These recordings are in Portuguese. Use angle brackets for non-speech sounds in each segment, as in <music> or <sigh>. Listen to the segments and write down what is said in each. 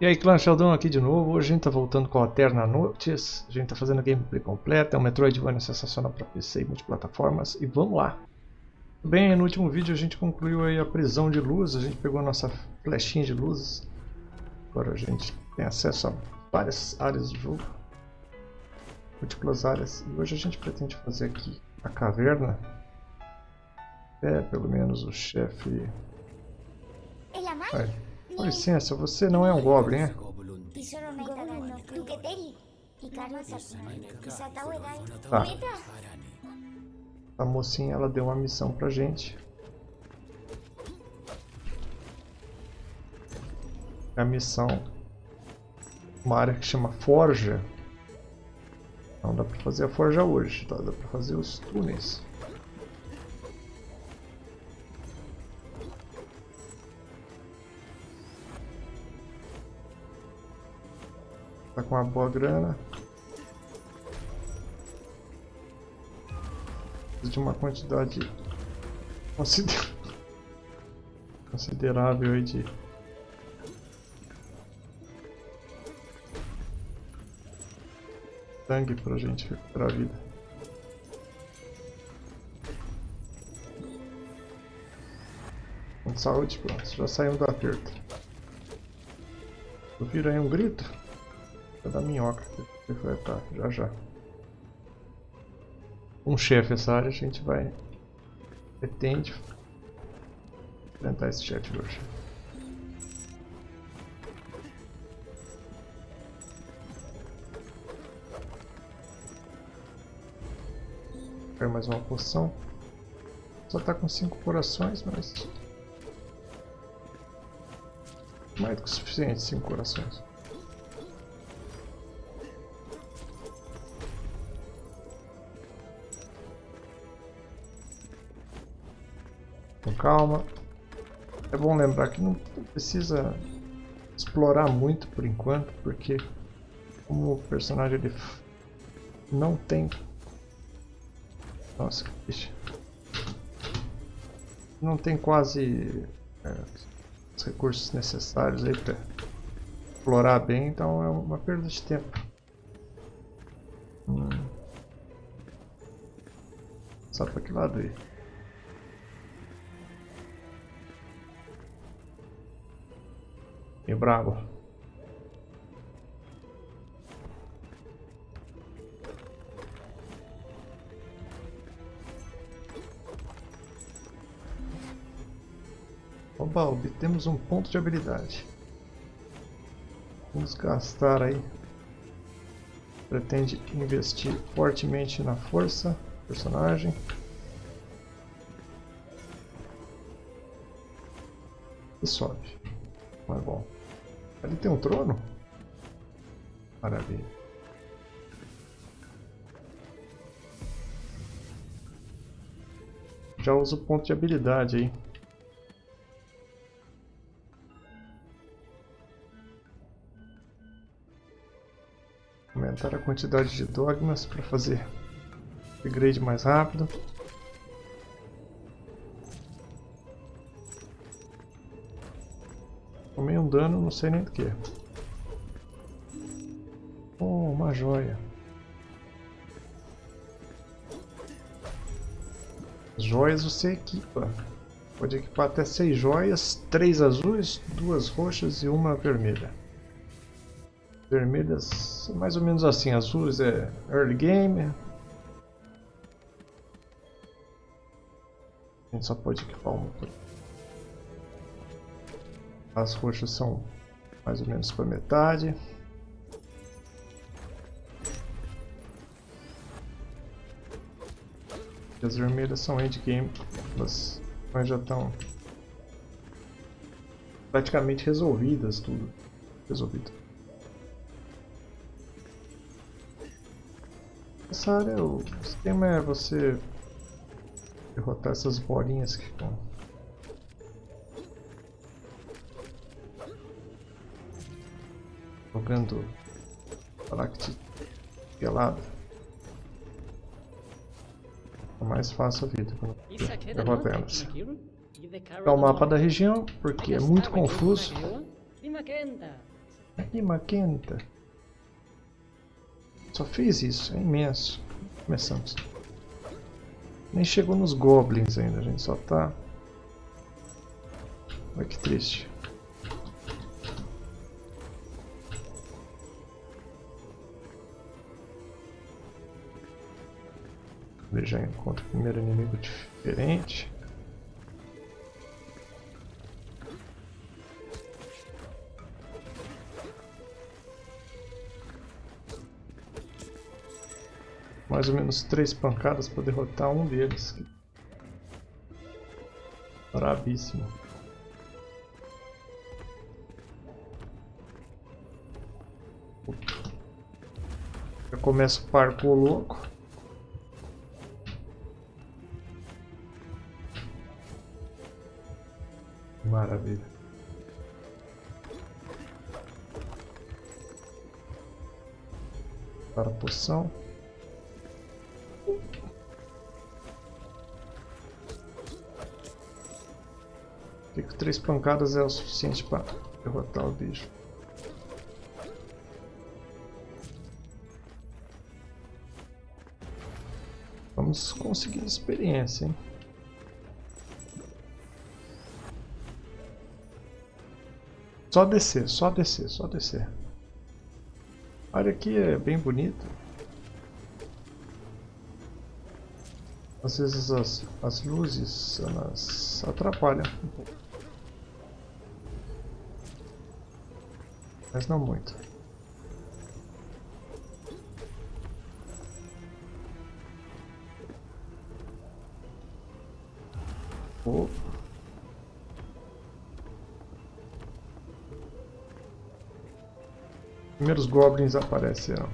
E aí, clã Sheldon aqui de novo. Hoje a gente tá voltando com a Eterna Noites. A gente tá fazendo a gameplay completa. É um Metroidvania sensacional para PC e multiplataformas. E vamos lá. Bem, no último vídeo a gente concluiu aí a prisão de luz. A gente pegou a nossa flechinha de luz. Agora a gente tem acesso a várias áreas do jogo. Múltiplas áreas. E hoje a gente pretende fazer aqui a caverna. É, pelo menos o chefe... Vai. Com licença, você não é um Goblin, é? Tá. A mocinha ela deu uma missão pra gente. A missão uma área que chama Forja. Não dá pra fazer a forja hoje, tá? dá pra fazer os túneis. Tá com uma boa grana. De uma quantidade consider... <laughs> considerável aí de sangue pra gente recuperar a vida. Com saúde, pronto, já saímos do aperto. Ouviram aí um grito? É da minhoca que vai estar já já. Um chefe essa área a gente vai pretende enfrentar esse chefe hoje. Quero mais uma poção. Só tá com 5 corações, mas... Mais do que o suficiente 5 corações. Calma. É bom lembrar que não precisa explorar muito por enquanto, porque como o personagem ele não tem... Nossa, bicho. Não tem quase é, os recursos necessários aí para explorar bem, então é uma perda de tempo. Hum. Só para que lado? E bravo. Oba, obtemos um ponto de habilidade. Vamos gastar aí. Pretende investir fortemente na força personagem. E sobe. Mas bom. Ali tem um trono? Maravilha. Já uso o ponto de habilidade aí. Aumentar a quantidade de dogmas para fazer upgrade mais rápido. Dano, não sei nem do que. Oh, uma joia. Joias você equipa. Pode equipar até seis joias, três azuis, duas roxas e uma vermelha. Vermelhas, mais ou menos assim. Azuis é early game. A gente só pode equipar uma por as roxas são mais ou menos para metade. E as vermelhas são endgame, elas já estão praticamente resolvidas tudo. Resolvido. Essa área, o esquema é você derrotar essas bolinhas que estão jogando Galactic pelado. É mais fácil a vida quando derrota elas. É o mapa da região, porque é muito confuso. Aqui, Maquenta. Só fez isso, é imenso. Começamos. Nem chegou nos goblins ainda, a gente só tá... Olha que triste. Ele já encontra o primeiro inimigo diferente. Mais ou menos três pancadas para derrotar um deles. Brabíssimo. Já começa o parkour louco. Para a poção. que três pancadas é o suficiente para derrotar o bicho. Vamos conseguir experiência, hein? Só descer, só descer, só descer. Área aqui é bem bonita. Às vezes as, as luzes elas atrapalham um pouco. Mas não muito. Primeiros goblins apareceram.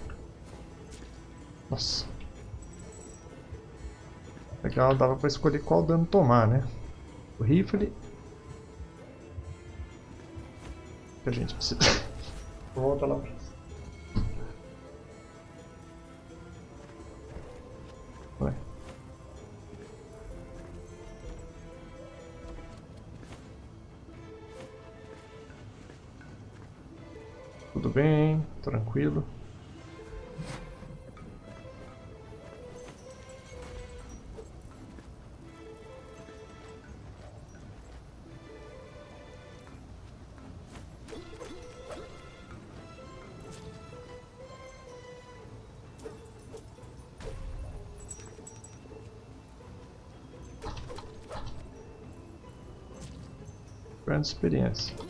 Nossa. Legal, dava pra escolher qual dano tomar, né? O rifle. Que a gente precisa. <laughs> Volta lá pra tranquilo. Grande experiência.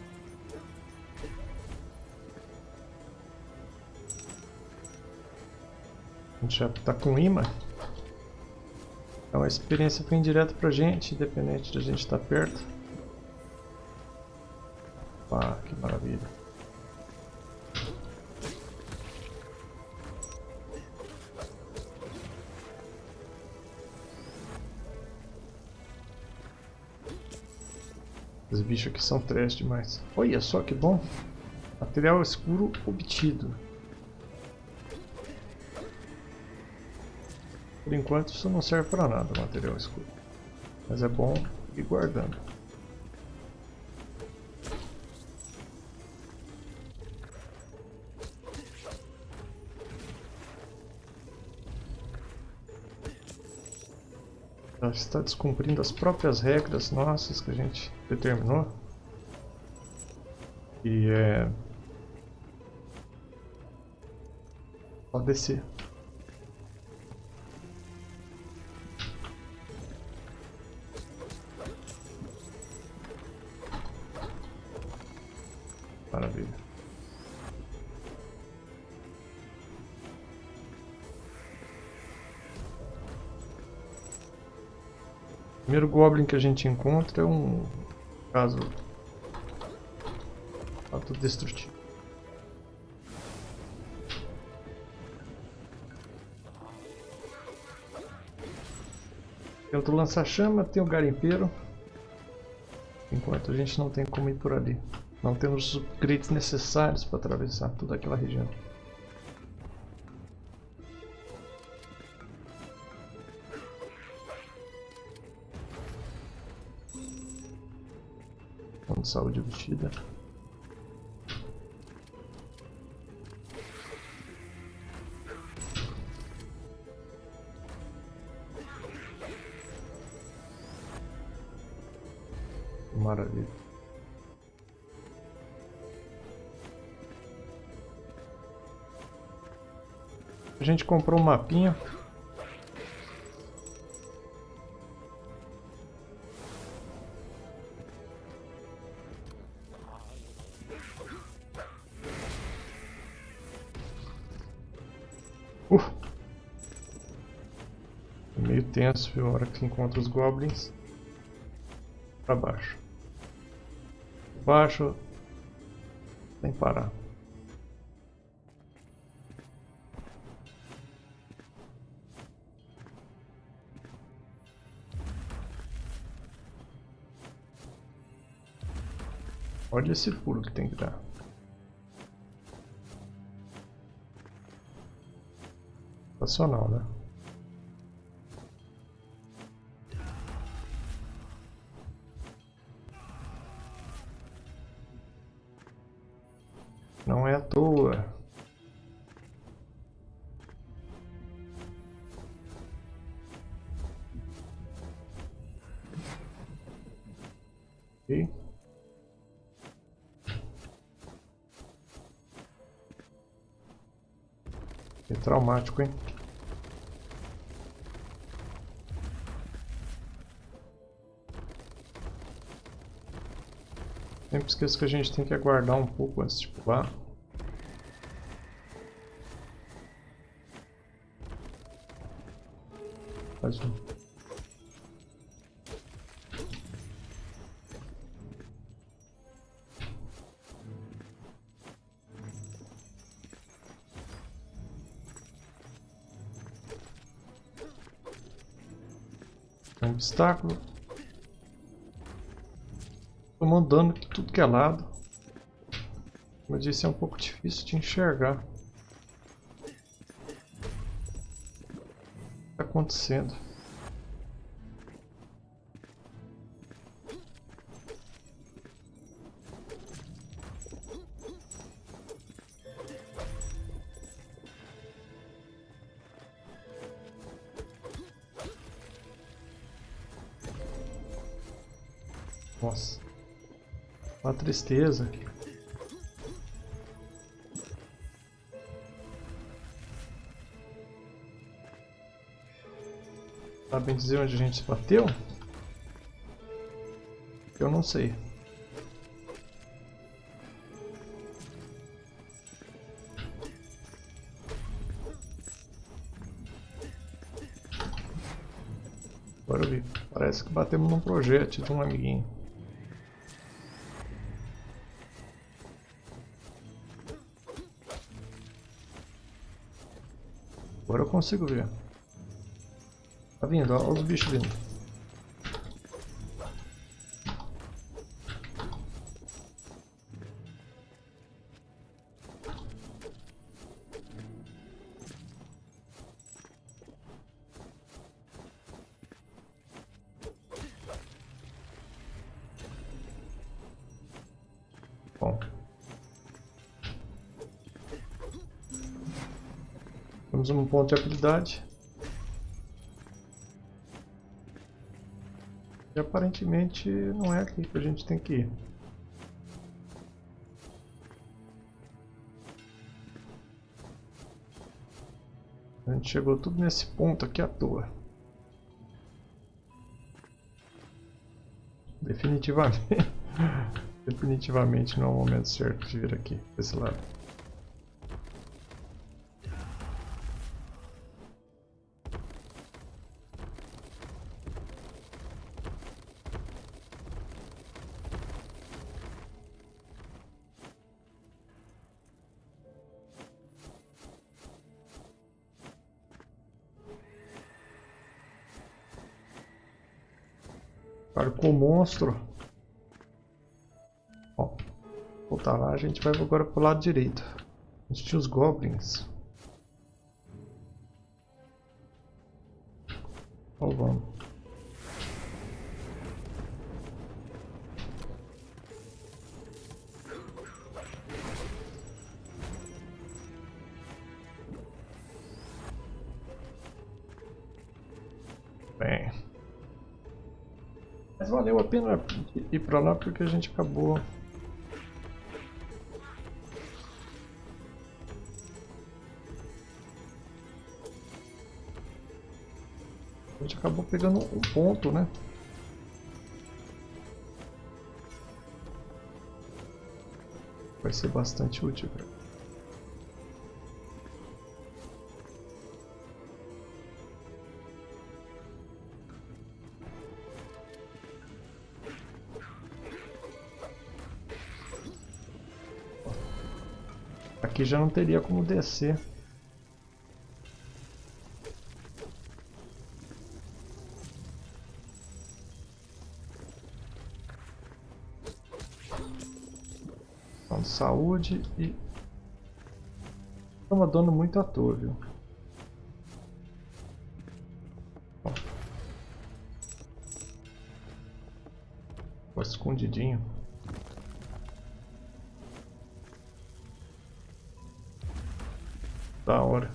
Já está com imã. Então a experiência vem direto pra gente, independente de a gente estar tá perto. Ah, que maravilha. Os bichos aqui são trash demais. Olha só que bom. Material escuro obtido. Por enquanto isso não serve para nada, material escuro. Mas é bom ir guardando. Já está descumprindo as próprias regras nossas que a gente determinou. E é... Pode descer. Goblin que a gente encontra é um caso autodestrutivo. Tem outro lança-chama, tem o garimpeiro. Enquanto a gente não tem como ir por ali. Não temos os upgrades necessários para atravessar toda aquela região. de saúde obtida. Maravilha. A gente comprou um mapinha A hora que encontra os goblins. Pra baixo. Baixo. Sem parar. Olha esse pulo que tem que dar. Sensacional, né? Toa. Ok. É traumático, hein? Sempre esqueço que a gente tem que aguardar um pouco antes de pular. Um. Um obstáculo. Tomando dano de tudo que é lado. Como eu disse, é um pouco difícil de enxergar. O que está acontecendo? Nossa. Uma tristeza. Sabem dizer onde a gente se bateu? Eu não sei. Agora eu vi. Parece que batemos num projeto de um amiguinho. Agora eu consigo ver. Tá vindo, olha os bichos vindo. Bom. Temos um ponto de habilidade. Aparentemente não é aqui que a gente tem que ir. A gente chegou tudo nesse ponto aqui à toa. Definitivamente. <laughs> Definitivamente não é o momento certo de vir aqui, desse lado. Marcou o monstro. Ó, voltar lá, a gente vai agora pro lado direito. Gente tinha os goblins. Pra lá porque a gente acabou... A gente acabou pegando um ponto, né? Vai ser bastante útil. Aqui já não teria como descer. Então, saúde e... Toma dano muito à toa, viu? Ó. escondidinho. Da hora.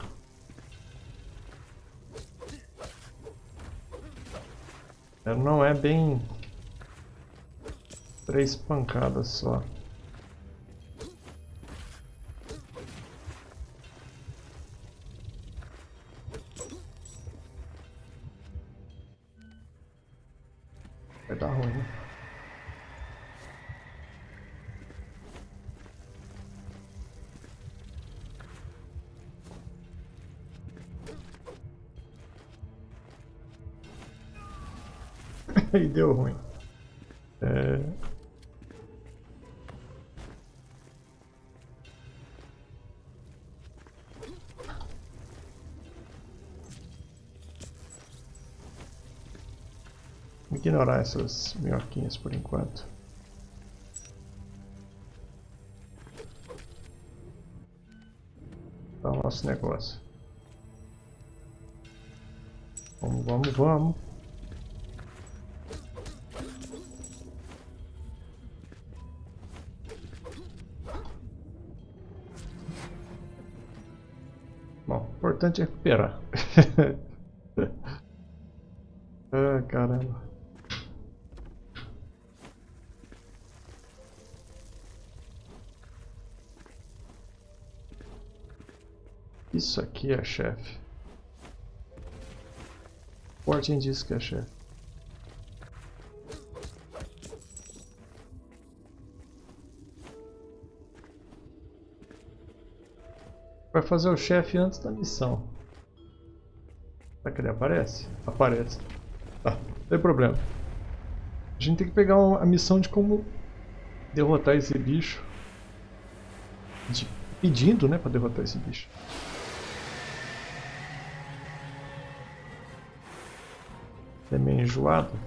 Não é bem... Três pancadas só. <laughs> e deu ruim. É... ignorar essas minhoquinhas por enquanto. Tá o nosso negócio. Vamos, vamos, vamos. Importante é recuperar. <laughs> ah, caramba. Isso aqui é chefe. Fortin diz que é chefe. Vai fazer o chefe antes da missão. Será que ele aparece? Aparece. Tá, não tem problema. A gente tem que pegar uma, a missão de como derrotar esse bicho. De, pedindo, né, pra derrotar esse bicho. É meio enjoado.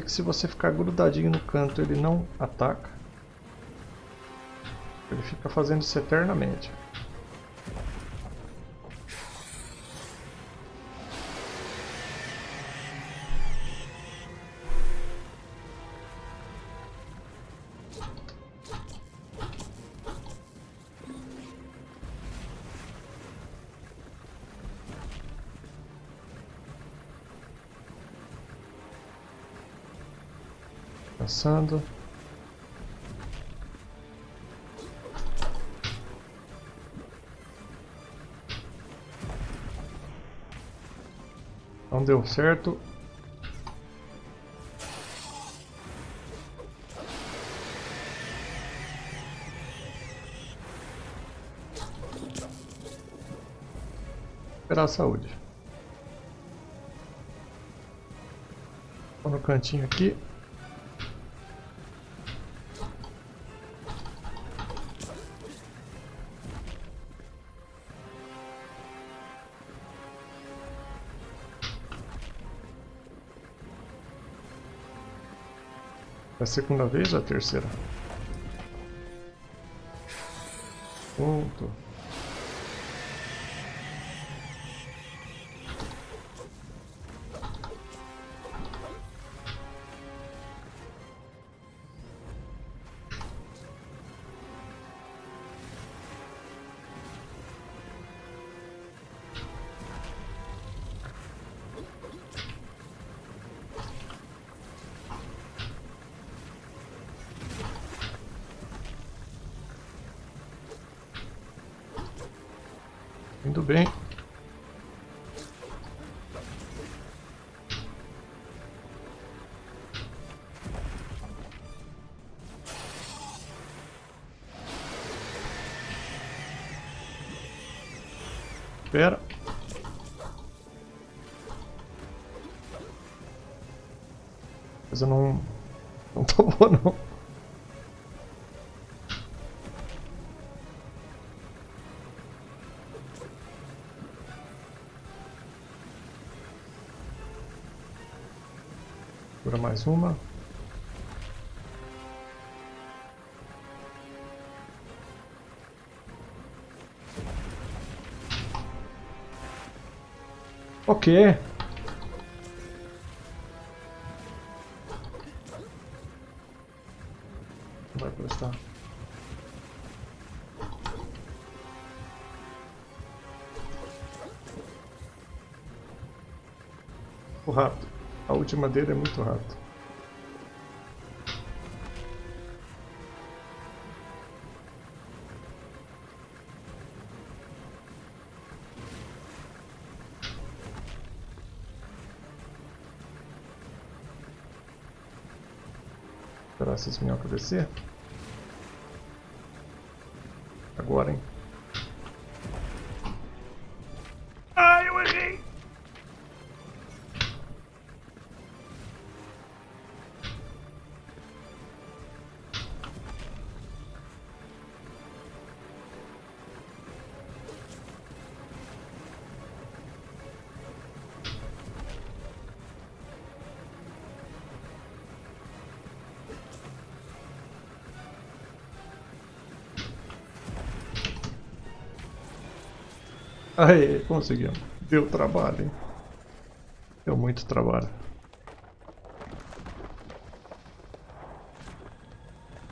Que se você ficar grudadinho no canto ele não ataca. Ele fica fazendo isso eternamente. Passando. Não deu certo. Esperar a saúde. Vou no cantinho aqui. É a segunda vez ou a terceira? Ponto. Indo bem. Espera. Eu mais uma. Ok. Vai prestar. O rato. A última dele é muito rato. Essas minhocas descer. Agora, hein? Aí, conseguimos. Deu trabalho, hein? Deu muito trabalho.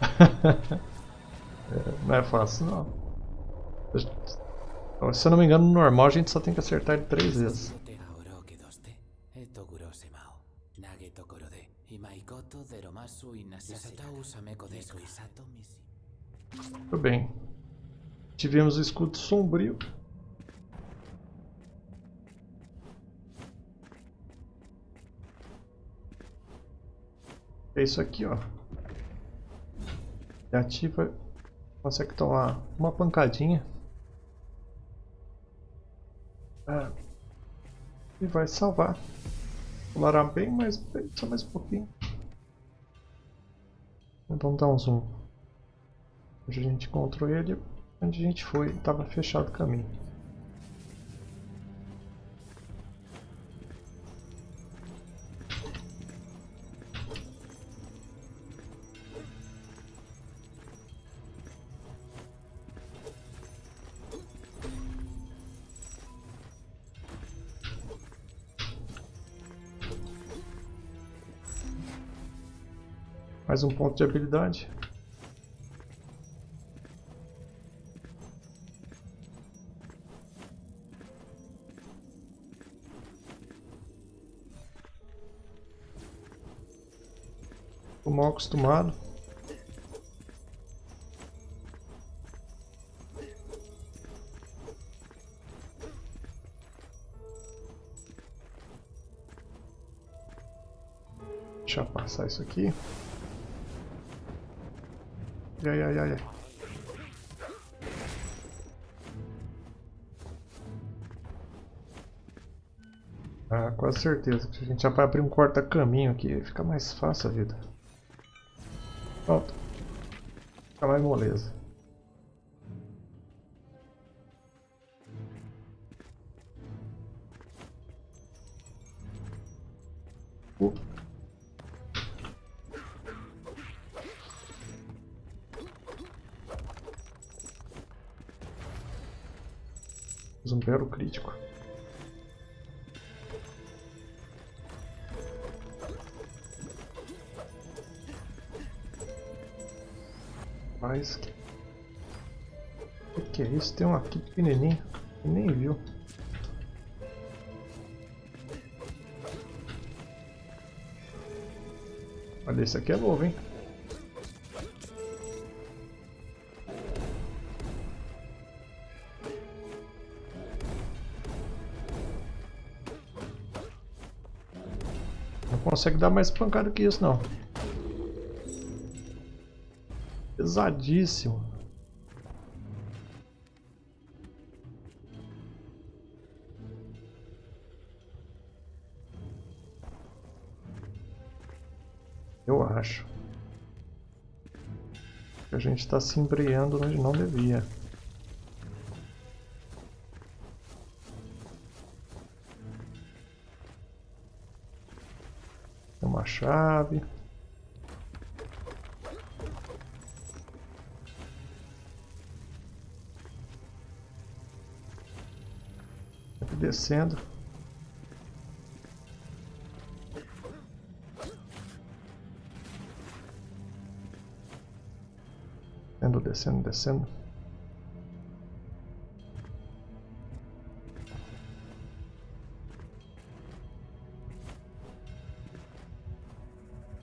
<laughs> é, não é fácil, não. Se eu não me engano, no normal a gente só tem que acertar ele três vezes. Tudo bem. Tivemos o escudo sombrio. É isso aqui, ó. E ativa, consegue tomar uma pancadinha. É. E vai salvar. Pulará bem, mas só mais um pouquinho. Vamos dar um zoom. Onde a gente encontrou ele, onde a gente foi, estava fechado o caminho. Mais um ponto de habilidade. Tô mal acostumado. Deixa eu passar isso aqui. Ai, ai, ai, ai. Ah, quase certeza. A gente já vai abrir um corta-caminho aqui, fica mais fácil a vida. Pronto. Fica mais moleza. Rapaz. O que é isso? Tem um aqui pequenininho. Nem viu. Olha, esse aqui é novo, hein? Não consegue dar mais pancada que isso, não. Pesadíssimo. Eu acho. A gente está se embreando onde não devia. Aqui descendo. Descendo, descendo, descendo.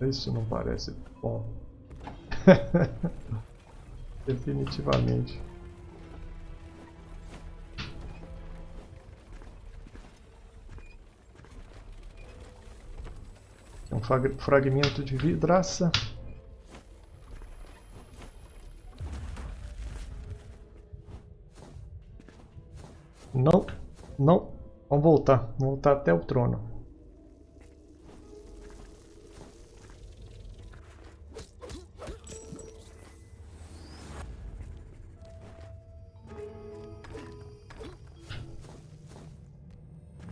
Isso não parece bom. <laughs> Definitivamente. Um fragmento de vidraça. Não, não. Vamos voltar. Vamos voltar até o trono.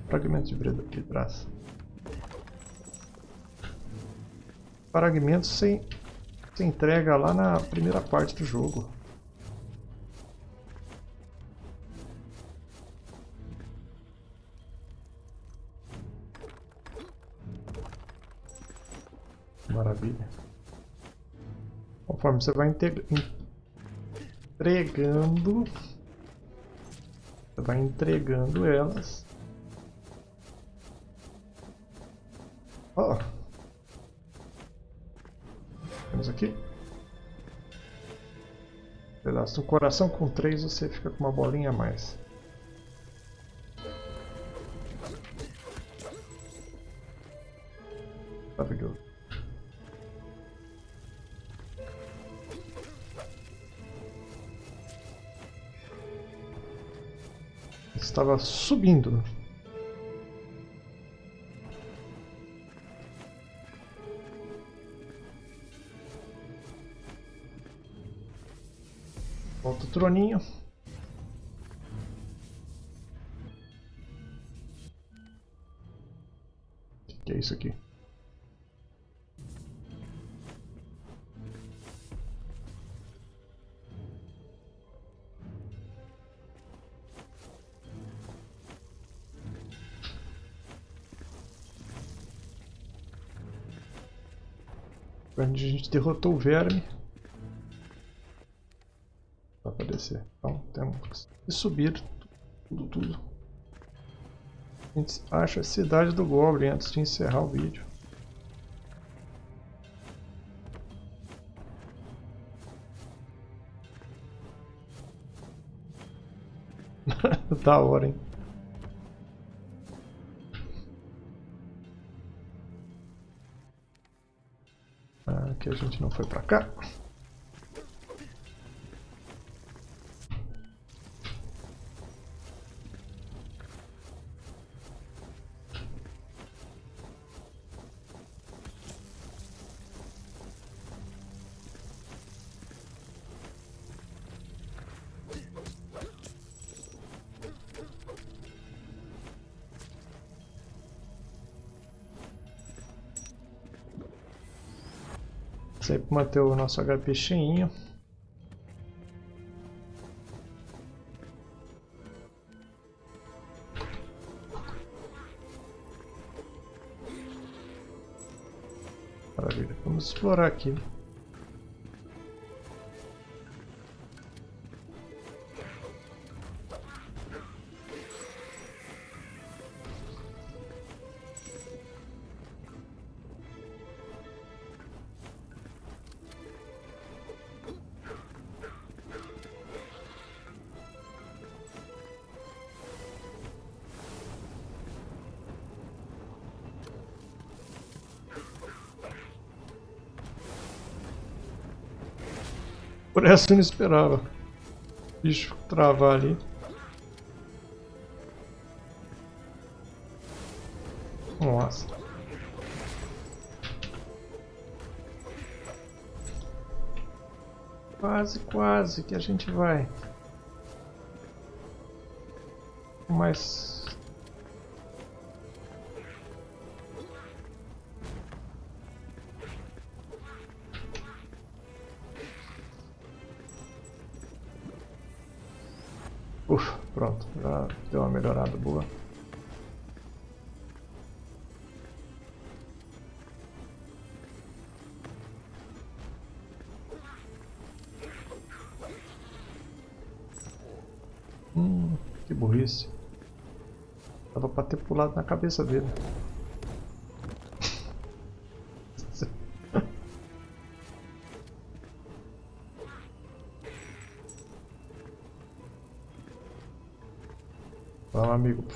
Fragmentos de vidraça. Fragmentos se, se entrega lá na primeira parte do jogo. Maravilha. Conforme você vai entregando, você vai entregando elas. Oh. Pedaço do coração com 3 você fica com uma bolinha a mais. Maravilhoso. estava subindo. Troninho. O que é isso aqui? Onde a gente derrotou o verme. Que subir tudo, tudo. A gente acha a cidade do Goblin antes de encerrar o vídeo. <laughs> da hora, hein? que a gente não foi pra cá. Sempre manter o nosso HP cheinho. Maravilha, vamos explorar aqui. Por essa eu não esperava. Bicho travar ali. Nossa. Quase, quase que a gente vai. Mas... Ufa, pronto, já deu uma melhorada boa. Hum, que burrice. Tava pra ter pulado na cabeça dele.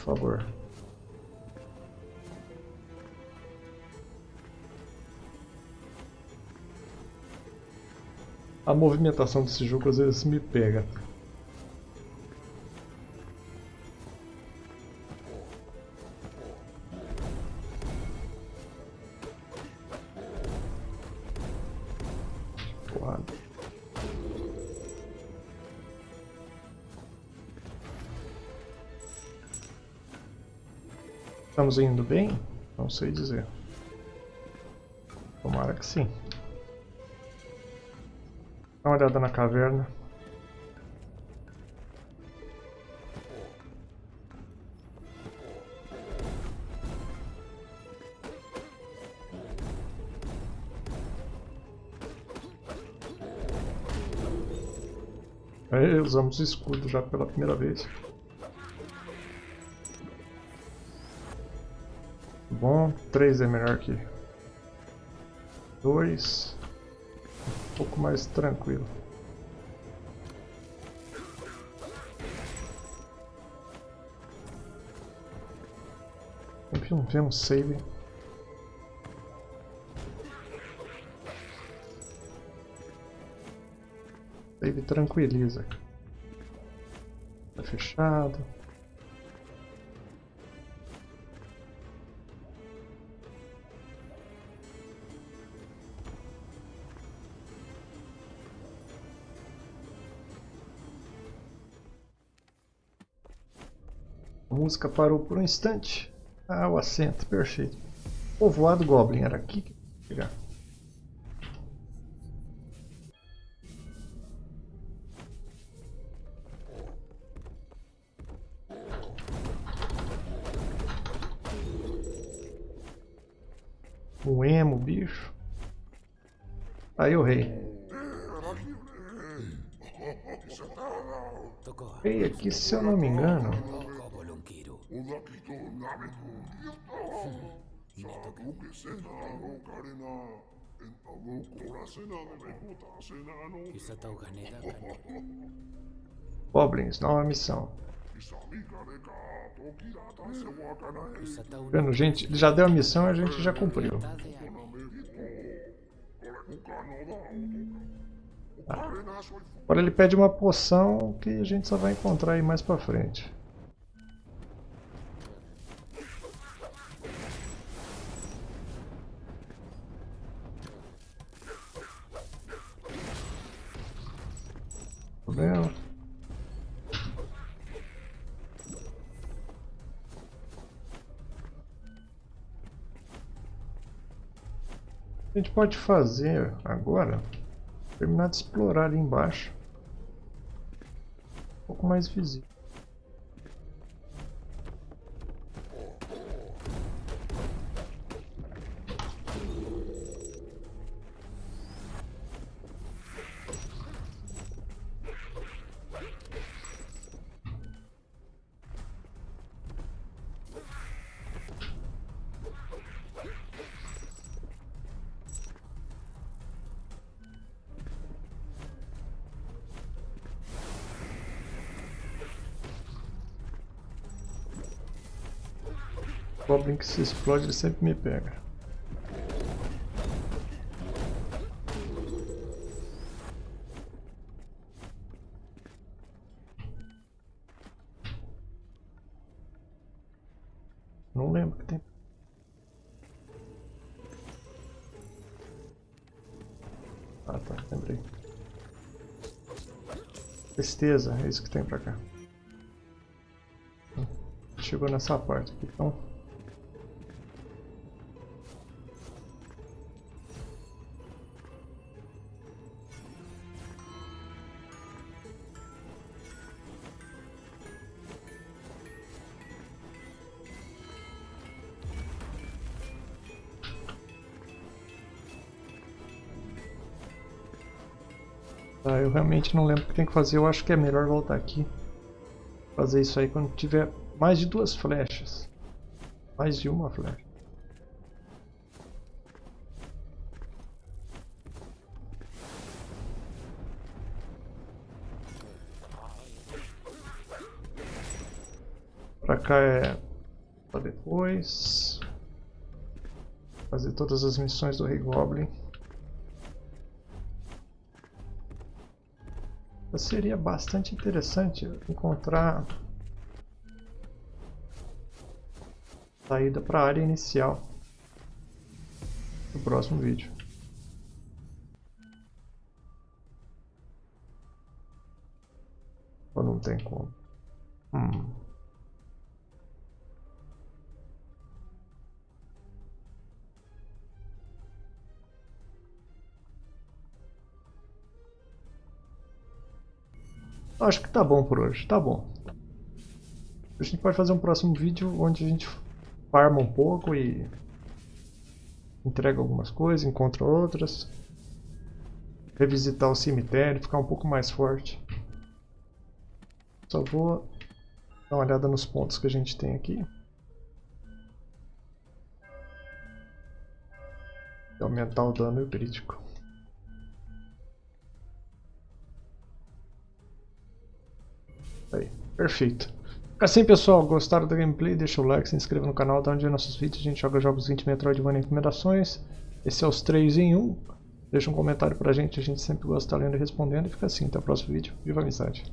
Por favor. A movimentação desse jogo às vezes me pega. Estamos indo bem? Não sei dizer. Tomara que sim. Dá uma olhada na caverna. Aí usamos o escudo já pela primeira vez. Bom, 3 é melhor que 2. Um pouco mais tranquilo. Sempre não temos save. Save tranquiliza. Tá fechado. A música parou por um instante. Ah, o assento, perfeito. Povoado Goblin, era aqui que eu ia chegar. O emo, bicho. Aí o rei. Rei aqui, se eu não me engano. Goblins, <laughs> nova missão. Vendo, gente, ele já deu a missão e a gente já cumpriu. Tá. Agora ele pede uma poção que a gente só vai encontrar aí mais pra frente. Problema. A gente pode fazer agora, terminar de explorar ali embaixo. Um pouco mais visível. que se explode ele sempre me pega. Não lembro que tem. Ah tá, lembrei. Tristeza, é isso que tem pra cá. Hum, chegou nessa parte aqui, então realmente não lembro o que tem que fazer, eu acho que é melhor voltar aqui. Fazer isso aí quando tiver mais de duas flechas. Mais de uma flecha. Pra cá é pra depois. Fazer todas as missões do Rei Goblin. Seria bastante interessante encontrar saída para a área inicial no próximo vídeo. Ou não tem como? Hum. Acho que tá bom por hoje, tá bom. A gente pode fazer um próximo vídeo onde a gente farma um pouco e entrega algumas coisas, encontra outras. Revisitar o cemitério, ficar um pouco mais forte. Só vou dar uma olhada nos pontos que a gente tem aqui. E aumentar o dano crítico. Aí, perfeito. Assim pessoal, gostaram da gameplay? Deixa o like, se inscreva no canal, dá onde é nossos vídeos. A gente joga jogos 20 Metroidvania em recomendações. Esse é os 3 em 1. Deixa um comentário pra gente, a gente sempre gosta de lendo e respondendo. E fica assim, até o próximo vídeo. Viva a amizade!